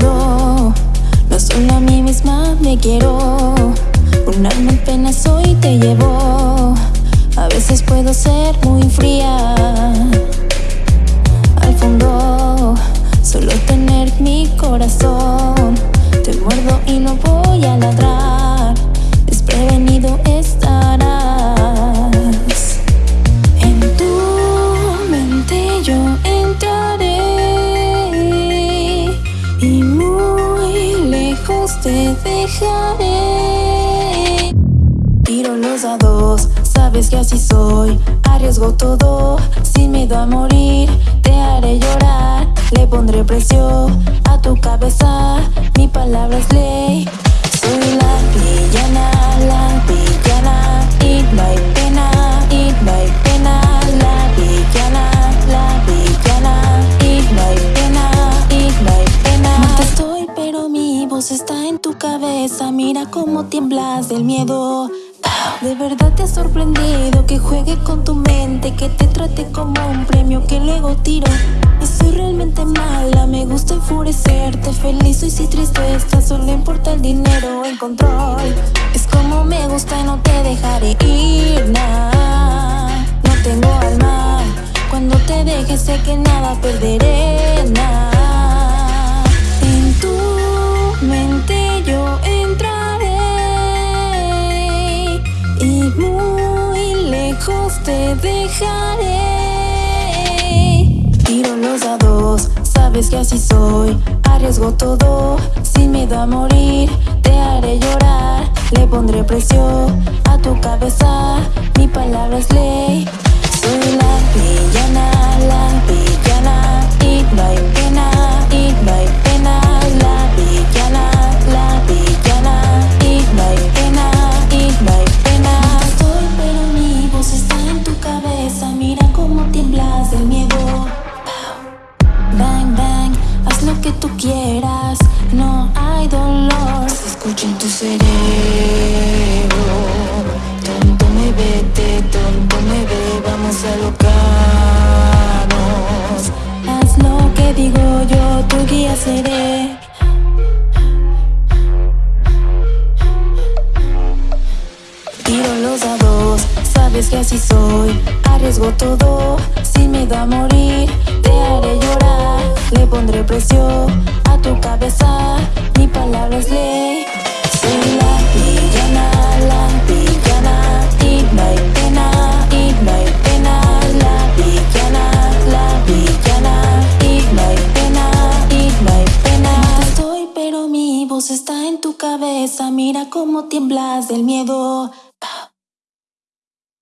No solo a mí misma me quiero. Un alma en pena soy te llevo. A veces puedo ser muy fría. Te dejaré. Tiro los dados, sabes que así soy. Arriesgo todo, sin miedo a morir. Te haré llorar, le pondré precio a tu cabeza. Mi palabra es ley cabeza Mira cómo tiemblas del miedo. De verdad te ha sorprendido que juegue con tu mente Que te trate como un premio que luego tiro. Y soy realmente mala, me gusta enfurecerte Feliz y si triste estás, solo importa el dinero en control. Es como me gusta y no te dejaré ir, nah. No tengo alma, cuando te deje sé que nada perderé, te dejaré. Tiro los dados, sabes que así soy. Arriesgo todo, sin miedo a morir. Te haré llorar, le pondré precio a tu cabeza. Mi palabra es ley cerebro Tonto me vete, tonto me ve Vamos a alocarnos Haz lo que digo yo, tu guía seré Tiro los dados, sabes que así soy Arriesgo todo, sin miedo a morir Te haré llorar, le pondré precio a tu cabeza Mi palabra es ley está en tu cabeza Mira cómo tiemblas del miedo